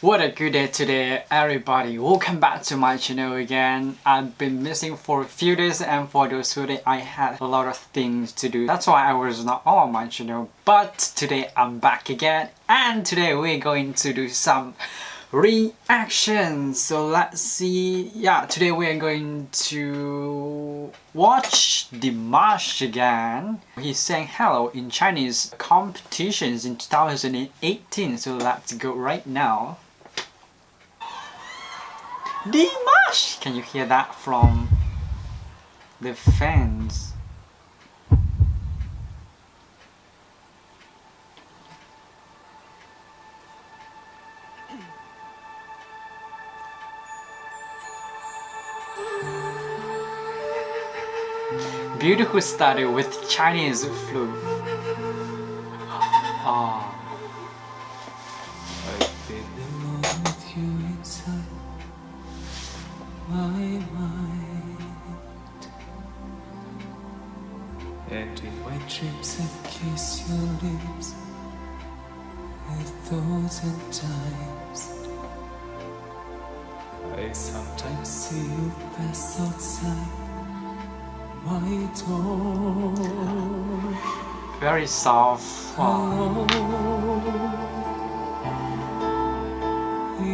What a good day today everybody. Welcome back to my channel again. I've been missing for a few days and for those two days I had a lot of things to do. That's why I was not on my channel. But today I'm back again and today we're going to do some reaction so let's see. Yeah today we are going to watch Dimash again. He sang hello in Chinese competitions in 2018 so let's go right now Dimash can you hear that from the fans Beautiful study with Chinese flute. Ah. Oh. My mind And in my dreams I've kissed your lips. A thousand times. I sometimes see you pass outside. My door Very soft.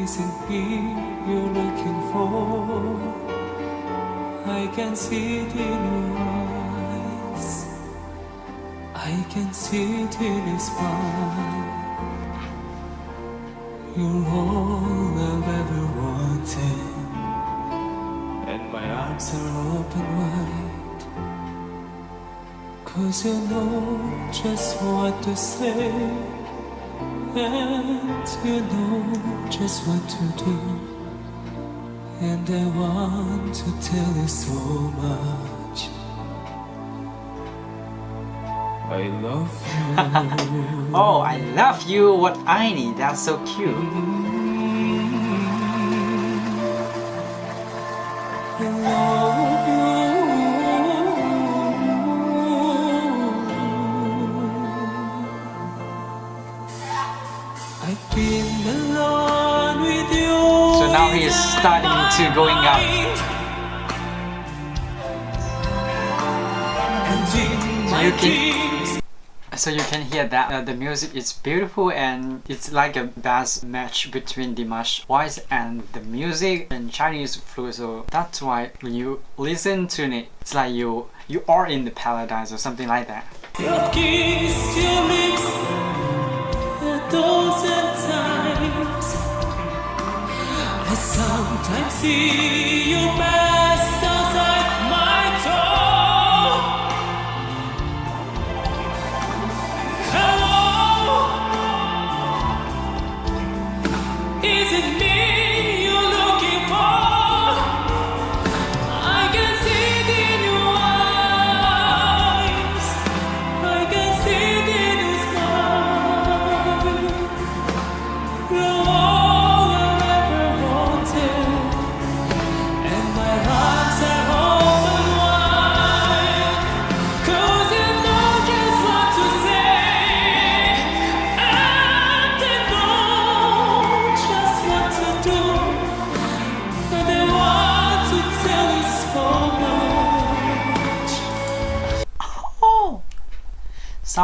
Isn't he you're looking for? I can see it in your eyes. I can see it in your smile. You're all I've ever wanted, and my arms are open wide. Cause you know just what to say And you know just what to do. And I want to tell you so much. I love you. Oh, I love you, what I need, that's so cute. Mm-hmm. I've been alone with you. So now he is starting to going up. So you can- So you can hear that uh, the music is beautiful and it's like a best match between Dimash voice and the music and Chinese flu. So that's why when you listen to it, it's like you you are in the paradise or something like that. Sometimes see you pass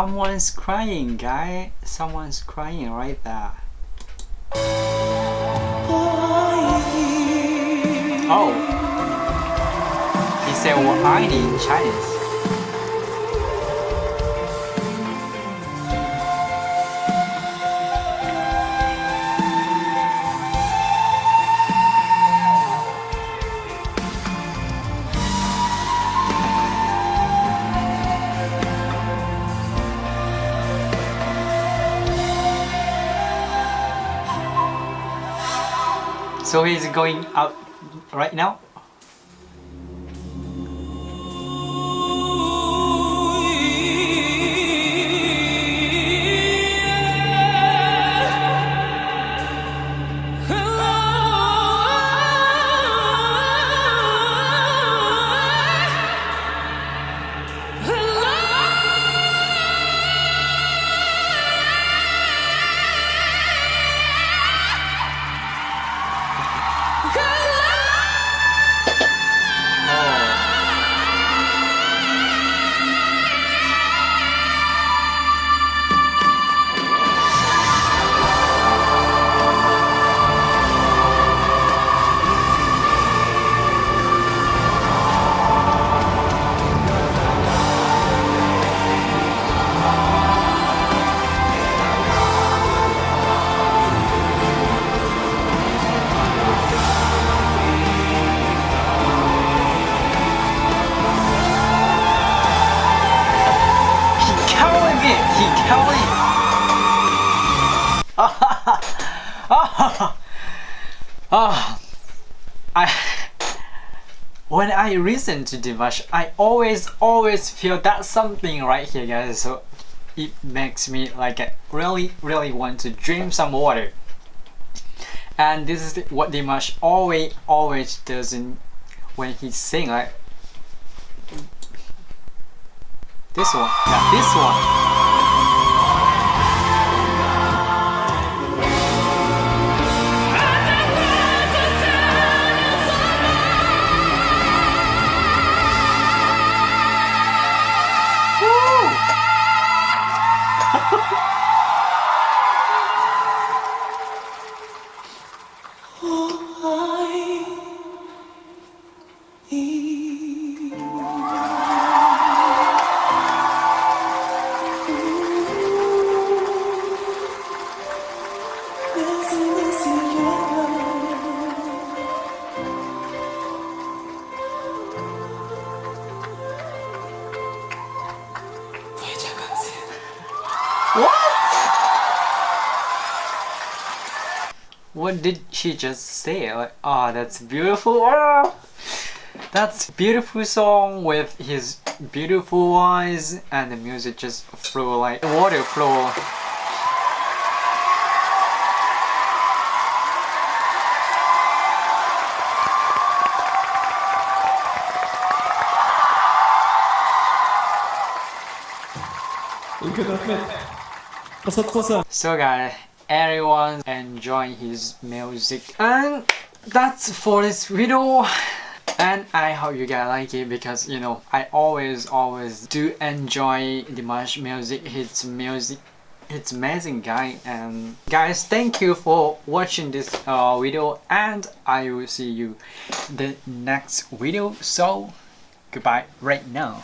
someone's crying, guy. Someone's crying right there. Oh. He said, well, I need Chinese. So he's going out right now. Kelly! oh, I, when I listen to Dimash, I always, always feel that something right here, guys. So it makes me like really, really want to drink some water. And this is what Dimash always, always does in when he sing. Like this one, yeah, this one. What? What did she just say? Like, ah, oh, that's beautiful. Oh, that's beautiful song with his beautiful eyes and the music just flow like water flow. Look at that. So guys, everyone enjoying his music. And that's for this video. And I hope you guys like it because you know I always always do enjoy Dimash music, his music it's amazing guy. And guys thank you for watching this uh, video. And I will see you the next video. So goodbye right now.